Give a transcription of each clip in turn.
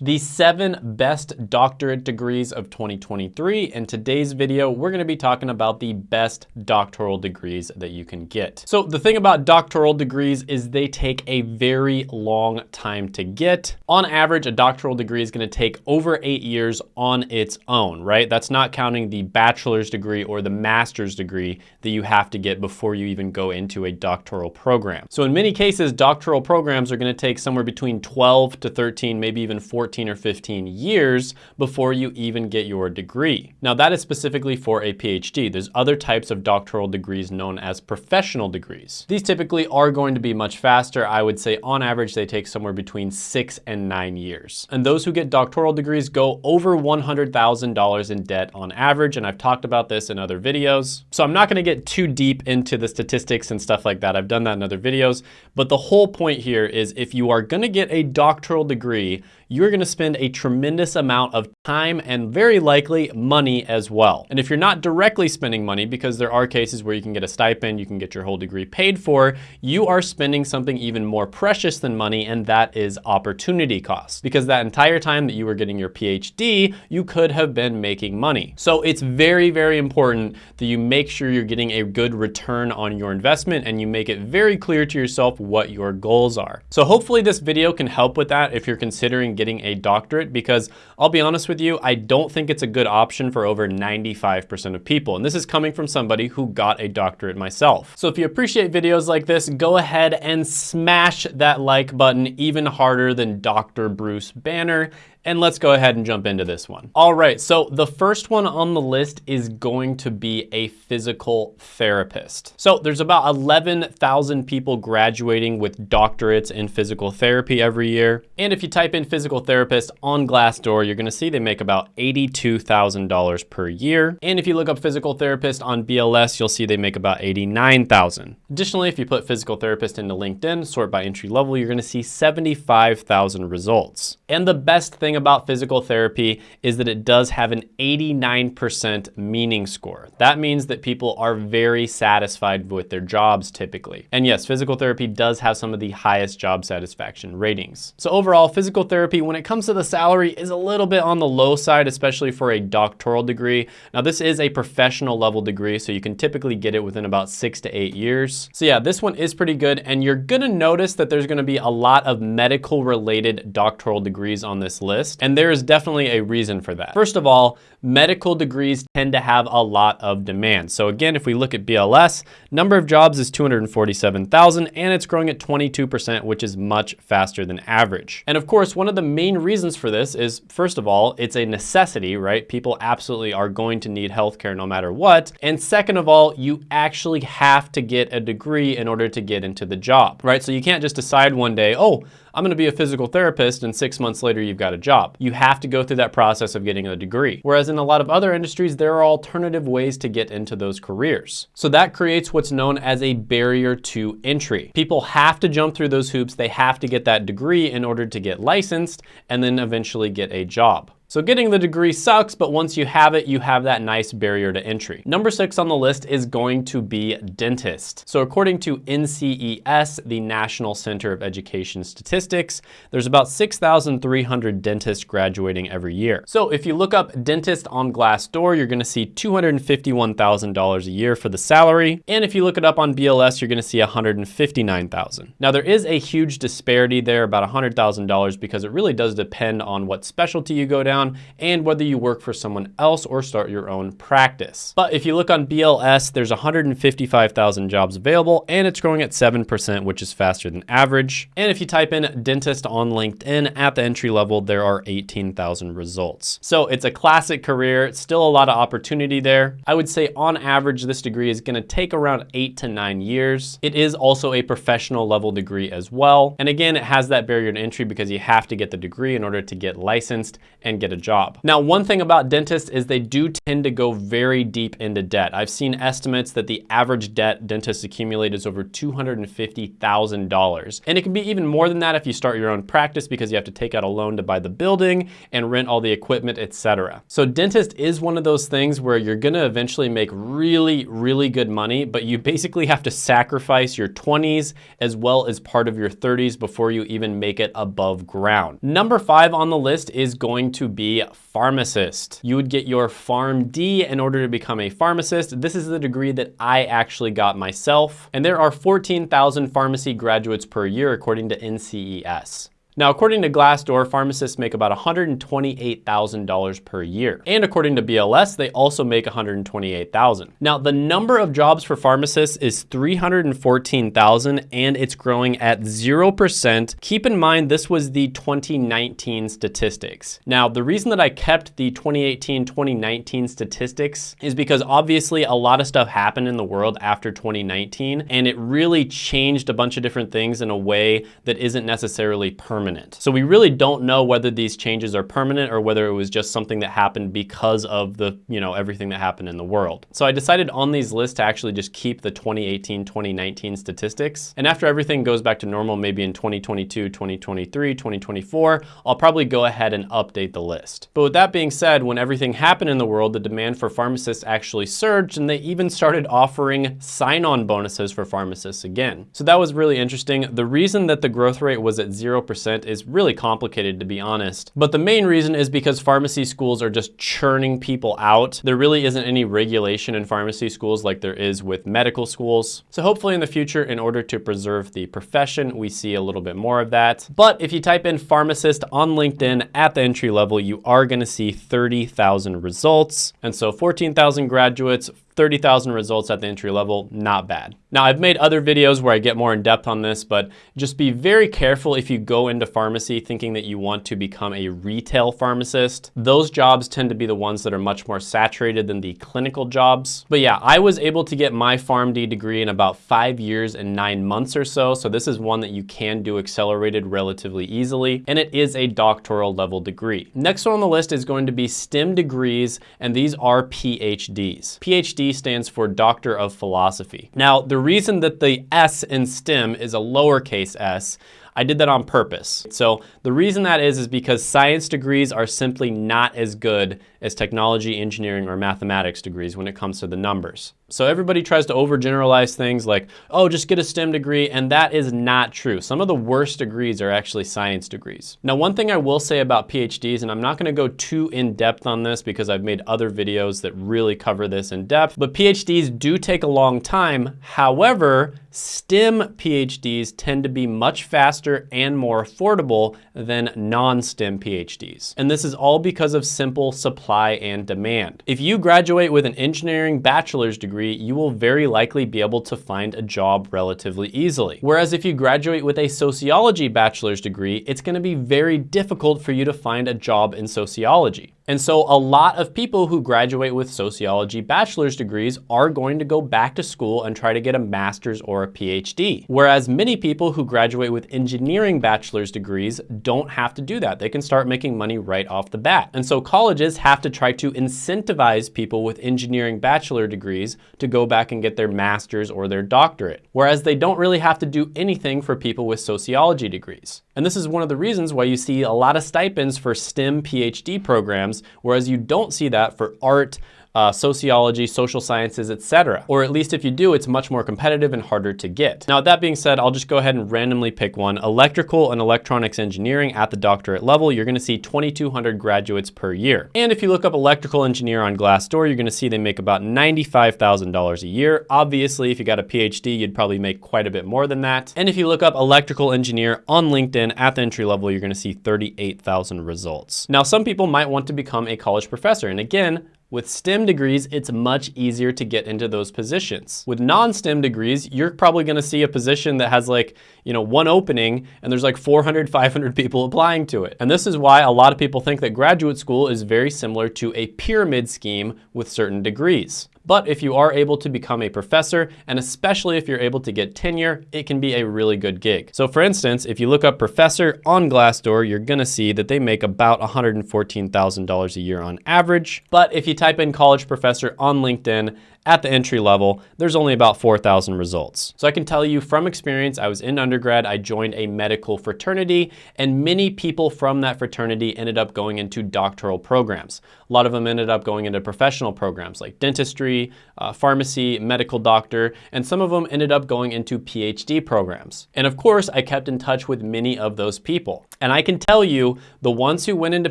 The seven best doctorate degrees of 2023. In today's video, we're gonna be talking about the best doctoral degrees that you can get. So the thing about doctoral degrees is they take a very long time to get. On average, a doctoral degree is gonna take over eight years on its own, right? That's not counting the bachelor's degree or the master's degree that you have to get before you even go into a doctoral program. So in many cases, doctoral programs are gonna take somewhere between 12 to 13, maybe even 14 14 or 15 years before you even get your degree. Now that is specifically for a PhD. There's other types of doctoral degrees known as professional degrees. These typically are going to be much faster. I would say on average, they take somewhere between six and nine years. And those who get doctoral degrees go over $100,000 in debt on average. And I've talked about this in other videos. So I'm not gonna get too deep into the statistics and stuff like that. I've done that in other videos. But the whole point here is if you are gonna get a doctoral degree, you're gonna spend a tremendous amount of time and very likely money as well. And if you're not directly spending money, because there are cases where you can get a stipend, you can get your whole degree paid for, you are spending something even more precious than money, and that is opportunity cost. Because that entire time that you were getting your PhD, you could have been making money. So it's very, very important that you make sure you're getting a good return on your investment and you make it very clear to yourself what your goals are. So hopefully this video can help with that if you're considering getting a doctorate because I'll be honest with you, I don't think it's a good option for over 95% of people. And this is coming from somebody who got a doctorate myself. So if you appreciate videos like this, go ahead and smash that like button even harder than Dr. Bruce Banner and let's go ahead and jump into this one. All right, so the first one on the list is going to be a physical therapist. So there's about 11,000 people graduating with doctorates in physical therapy every year. And if you type in physical therapist on Glassdoor, you're gonna see they make about $82,000 per year. And if you look up physical therapist on BLS, you'll see they make about 89,000. Additionally, if you put physical therapist into LinkedIn, sort by entry level, you're gonna see 75,000 results. And the best thing thing about physical therapy is that it does have an 89% meaning score. That means that people are very satisfied with their jobs typically. And yes, physical therapy does have some of the highest job satisfaction ratings. So overall, physical therapy, when it comes to the salary, is a little bit on the low side, especially for a doctoral degree. Now this is a professional level degree, so you can typically get it within about six to eight years. So yeah, this one is pretty good. And you're gonna notice that there's gonna be a lot of medical related doctoral degrees on this list list, and there is definitely a reason for that. First of all, medical degrees tend to have a lot of demand. So again, if we look at BLS, number of jobs is 247,000 and it's growing at 22%, which is much faster than average. And of course, one of the main reasons for this is, first of all, it's a necessity, right? People absolutely are going to need healthcare no matter what. And second of all, you actually have to get a degree in order to get into the job, right? So you can't just decide one day, oh, I'm gonna be a physical therapist and six months later you've got a job. You have to go through that process of getting a degree. Whereas in a lot of other industries, there are alternative ways to get into those careers. So that creates what's known as a barrier to entry. People have to jump through those hoops. They have to get that degree in order to get licensed and then eventually get a job. So getting the degree sucks, but once you have it, you have that nice barrier to entry. Number six on the list is going to be dentist. So according to NCES, the National Center of Education Statistics, there's about 6,300 dentists graduating every year. So if you look up dentist on Glassdoor, you're gonna see $251,000 a year for the salary. And if you look it up on BLS, you're gonna see 159,000. Now there is a huge disparity there, about $100,000 because it really does depend on what specialty you go down and whether you work for someone else or start your own practice. But if you look on BLS, there's 155,000 jobs available and it's growing at 7%, which is faster than average. And if you type in dentist on LinkedIn at the entry level, there are 18,000 results. So it's a classic career. Still a lot of opportunity there. I would say on average, this degree is gonna take around eight to nine years. It is also a professional level degree as well. And again, it has that barrier to entry because you have to get the degree in order to get licensed and get a job. Now, one thing about dentists is they do tend to go very deep into debt. I've seen estimates that the average debt dentists accumulate is over $250,000. And it can be even more than that if you start your own practice because you have to take out a loan to buy the building and rent all the equipment, etc. So dentist is one of those things where you're gonna eventually make really, really good money, but you basically have to sacrifice your 20s as well as part of your 30s before you even make it above ground. Number five on the list is going to be pharmacist. You would get your PharmD in order to become a pharmacist. This is the degree that I actually got myself. And there are 14,000 pharmacy graduates per year according to NCES. Now, according to Glassdoor, pharmacists make about $128,000 per year. And according to BLS, they also make $128,000. Now, the number of jobs for pharmacists is 314,000 and it's growing at 0%. Keep in mind, this was the 2019 statistics. Now, the reason that I kept the 2018-2019 statistics is because obviously a lot of stuff happened in the world after 2019 and it really changed a bunch of different things in a way that isn't necessarily permanent permanent. So we really don't know whether these changes are permanent or whether it was just something that happened because of the, you know, everything that happened in the world. So I decided on these lists to actually just keep the 2018, 2019 statistics. And after everything goes back to normal, maybe in 2022, 2023, 2024, I'll probably go ahead and update the list. But with that being said, when everything happened in the world, the demand for pharmacists actually surged and they even started offering sign-on bonuses for pharmacists again. So that was really interesting. The reason that the growth rate was at 0% is really complicated to be honest. But the main reason is because pharmacy schools are just churning people out. There really isn't any regulation in pharmacy schools like there is with medical schools. So hopefully in the future, in order to preserve the profession, we see a little bit more of that. But if you type in pharmacist on LinkedIn at the entry level, you are gonna see 30,000 results. And so 14,000 graduates, 30,000 results at the entry level, not bad. Now I've made other videos where I get more in depth on this, but just be very careful if you go into pharmacy thinking that you want to become a retail pharmacist. Those jobs tend to be the ones that are much more saturated than the clinical jobs. But yeah, I was able to get my PharmD degree in about five years and nine months or so. So this is one that you can do accelerated relatively easily, and it is a doctoral level degree. Next one on the list is going to be STEM degrees, and these are PhDs. PhD stands for Doctor of Philosophy. Now, the reason that the S in STEM is a lowercase s I did that on purpose. So the reason that is, is because science degrees are simply not as good as technology, engineering, or mathematics degrees when it comes to the numbers. So everybody tries to overgeneralize things like, oh, just get a STEM degree, and that is not true. Some of the worst degrees are actually science degrees. Now, one thing I will say about PhDs, and I'm not gonna go too in depth on this because I've made other videos that really cover this in depth, but PhDs do take a long time. However, STEM PhDs tend to be much faster and more affordable than non-STEM PhDs. And this is all because of simple supply supply and demand. If you graduate with an engineering bachelor's degree, you will very likely be able to find a job relatively easily. Whereas if you graduate with a sociology bachelor's degree, it's gonna be very difficult for you to find a job in sociology. And so a lot of people who graduate with sociology bachelor's degrees are going to go back to school and try to get a master's or a PhD. Whereas many people who graduate with engineering bachelor's degrees don't have to do that. They can start making money right off the bat. And so colleges have to try to incentivize people with engineering bachelor degrees to go back and get their master's or their doctorate. Whereas they don't really have to do anything for people with sociology degrees. And this is one of the reasons why you see a lot of stipends for STEM PhD programs, whereas you don't see that for art, uh, sociology, social sciences, etc. Or at least if you do, it's much more competitive and harder to get. Now, that being said, I'll just go ahead and randomly pick one. Electrical and electronics engineering at the doctorate level, you're gonna see 2,200 graduates per year. And if you look up electrical engineer on Glassdoor, you're gonna see they make about $95,000 a year. Obviously, if you got a PhD, you'd probably make quite a bit more than that. And if you look up electrical engineer on LinkedIn at the entry level, you're gonna see 38,000 results. Now, some people might want to become a college professor. And again, with STEM degrees, it's much easier to get into those positions. With non-STEM degrees, you're probably gonna see a position that has like, you know, one opening and there's like 400, 500 people applying to it. And this is why a lot of people think that graduate school is very similar to a pyramid scheme with certain degrees. But if you are able to become a professor, and especially if you're able to get tenure, it can be a really good gig. So for instance, if you look up professor on Glassdoor, you're gonna see that they make about $114,000 a year on average. But if you type in college professor on LinkedIn, at the entry level, there's only about 4,000 results. So I can tell you from experience, I was in undergrad, I joined a medical fraternity, and many people from that fraternity ended up going into doctoral programs. A lot of them ended up going into professional programs like dentistry, uh, pharmacy, medical doctor, and some of them ended up going into PhD programs. And of course, I kept in touch with many of those people. And I can tell you, the ones who went into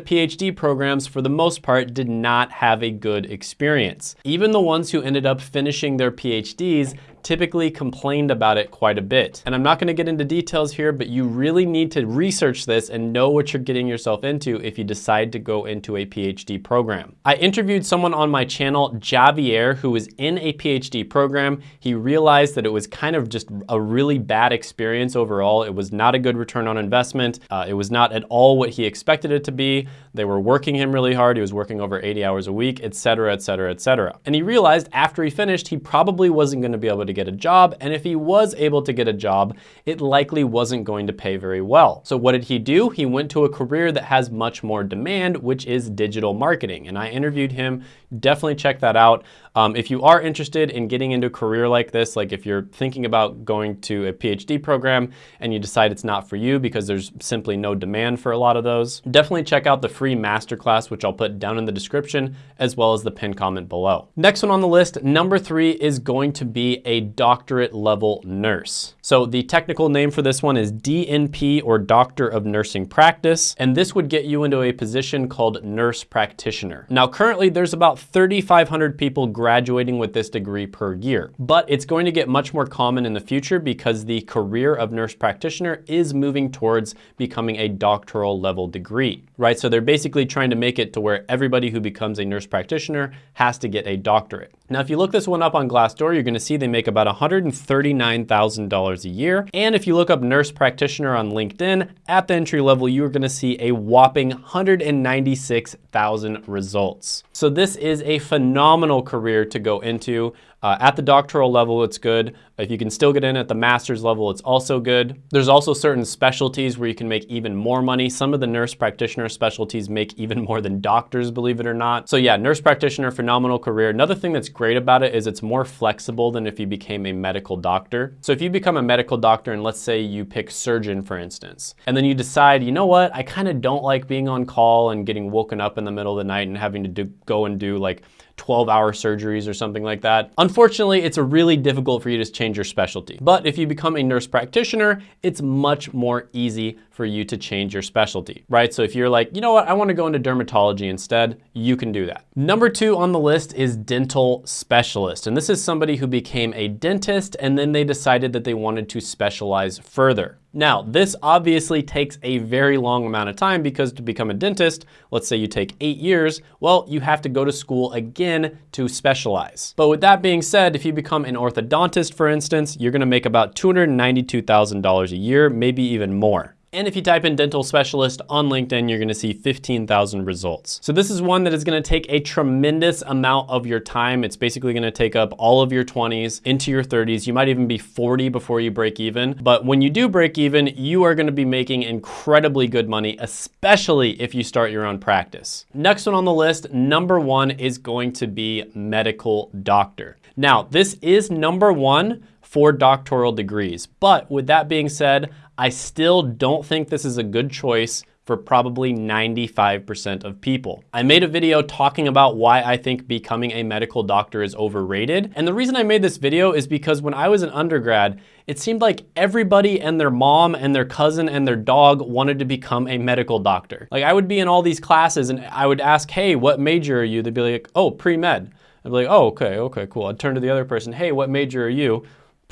PhD programs for the most part did not have a good experience. Even the ones who ended up finishing their PhDs typically complained about it quite a bit. And I'm not gonna get into details here, but you really need to research this and know what you're getting yourself into if you decide to go into a PhD program. I interviewed someone on my channel, Javier, who was in a PhD program. He realized that it was kind of just a really bad experience overall. It was not a good return on investment. Uh, it was not at all what he expected it to be. They were working him really hard. He was working over 80 hours a week, et cetera, et cetera, et cetera. And he realized after he finished, he probably wasn't gonna be able to get a job, and if he was able to get a job, it likely wasn't going to pay very well. So what did he do? He went to a career that has much more demand, which is digital marketing. And I interviewed him, definitely check that out. Um, if you are interested in getting into a career like this, like if you're thinking about going to a PhD program and you decide it's not for you because there's simply no demand for a lot of those, definitely check out the free masterclass, which I'll put down in the description, as well as the pinned comment below. Next one on the list, number three is going to be a doctorate level nurse. So the technical name for this one is DNP or Doctor of Nursing Practice, and this would get you into a position called nurse practitioner. Now currently there's about 3,500 people graduating with this degree per year. But it's going to get much more common in the future because the career of nurse practitioner is moving towards becoming a doctoral level degree, right? So they're basically trying to make it to where everybody who becomes a nurse practitioner has to get a doctorate. Now, if you look this one up on Glassdoor, you're gonna see they make about $139,000 a year. And if you look up nurse practitioner on LinkedIn, at the entry level, you're gonna see a whopping 196,000 results. So this is a phenomenal career to go into. Uh, at the doctoral level, it's good. If you can still get in at the master's level, it's also good. There's also certain specialties where you can make even more money. Some of the nurse practitioner specialties make even more than doctors, believe it or not. So yeah, nurse practitioner, phenomenal career. Another thing that's great about it is it's more flexible than if you became a medical doctor. So if you become a medical doctor and let's say you pick surgeon, for instance, and then you decide, you know what, I kind of don't like being on call and getting woken up in the middle of the night and having to do, go and do like 12 hour surgeries or something like that. Unfortunately, it's a really difficult for you to change your specialty. But if you become a nurse practitioner, it's much more easy for you to change your specialty, right? So if you're like, you know what, I wanna go into dermatology instead, you can do that. Number two on the list is dental specialist. And this is somebody who became a dentist and then they decided that they wanted to specialize further. Now, this obviously takes a very long amount of time because to become a dentist, let's say you take eight years, well, you have to go to school again to specialize. But with that being said, if you become an orthodontist, for instance, you're gonna make about $292,000 a year, maybe even more. And if you type in dental specialist on LinkedIn, you're gonna see 15,000 results. So this is one that is gonna take a tremendous amount of your time. It's basically gonna take up all of your 20s into your 30s. You might even be 40 before you break even. But when you do break even, you are gonna be making incredibly good money, especially if you start your own practice. Next one on the list, number one is going to be medical doctor. Now, this is number one for doctoral degrees. But with that being said, I still don't think this is a good choice for probably 95% of people. I made a video talking about why I think becoming a medical doctor is overrated. And the reason I made this video is because when I was an undergrad, it seemed like everybody and their mom and their cousin and their dog wanted to become a medical doctor. Like I would be in all these classes and I would ask, hey, what major are you? They'd be like, oh, pre-med. I'd be like, oh, okay, okay, cool. I'd turn to the other person, hey, what major are you?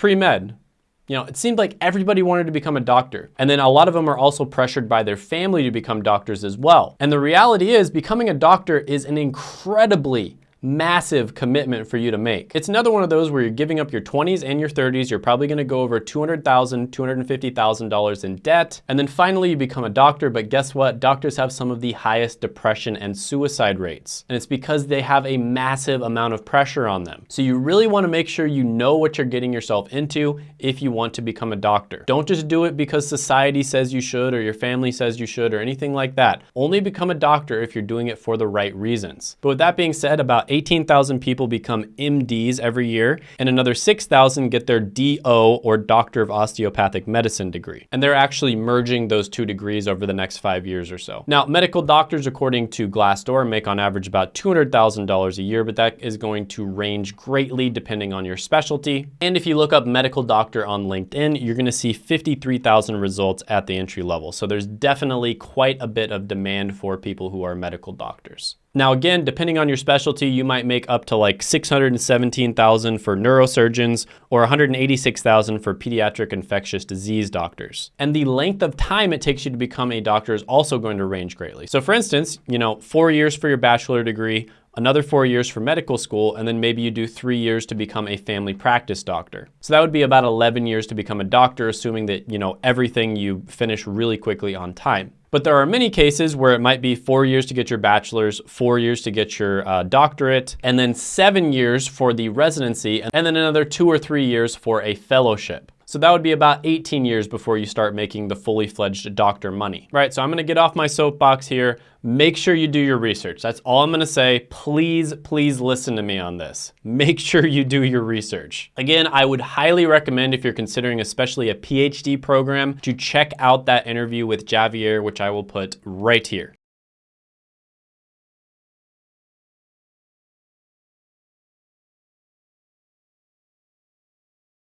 Pre-med. You know, it seemed like everybody wanted to become a doctor. And then a lot of them are also pressured by their family to become doctors as well. And the reality is becoming a doctor is an incredibly massive commitment for you to make. It's another one of those where you're giving up your 20s and your 30s. You're probably gonna go over $200,000, $250,000 in debt. And then finally you become a doctor, but guess what? Doctors have some of the highest depression and suicide rates. And it's because they have a massive amount of pressure on them. So you really wanna make sure you know what you're getting yourself into if you want to become a doctor. Don't just do it because society says you should or your family says you should or anything like that. Only become a doctor if you're doing it for the right reasons. But with that being said, about 18,000 people become MDs every year and another 6,000 get their DO or Doctor of Osteopathic Medicine degree. And they're actually merging those two degrees over the next five years or so. Now, medical doctors, according to Glassdoor, make on average about $200,000 a year, but that is going to range greatly depending on your specialty. And if you look up medical doctor on LinkedIn, you're gonna see 53,000 results at the entry level. So there's definitely quite a bit of demand for people who are medical doctors. Now again, depending on your specialty, you might make up to like 617,000 for neurosurgeons or 186,000 for pediatric infectious disease doctors. And the length of time it takes you to become a doctor is also going to range greatly. So for instance, you know, four years for your bachelor degree, another four years for medical school, and then maybe you do three years to become a family practice doctor. So that would be about 11 years to become a doctor, assuming that, you know, everything you finish really quickly on time. But there are many cases where it might be four years to get your bachelor's, four years to get your uh, doctorate, and then seven years for the residency, and then another two or three years for a fellowship. So that would be about 18 years before you start making the fully fledged doctor money. Right, so I'm gonna get off my soapbox here. Make sure you do your research. That's all I'm gonna say. Please, please listen to me on this. Make sure you do your research. Again, I would highly recommend if you're considering especially a PhD program to check out that interview with Javier, which I will put right here.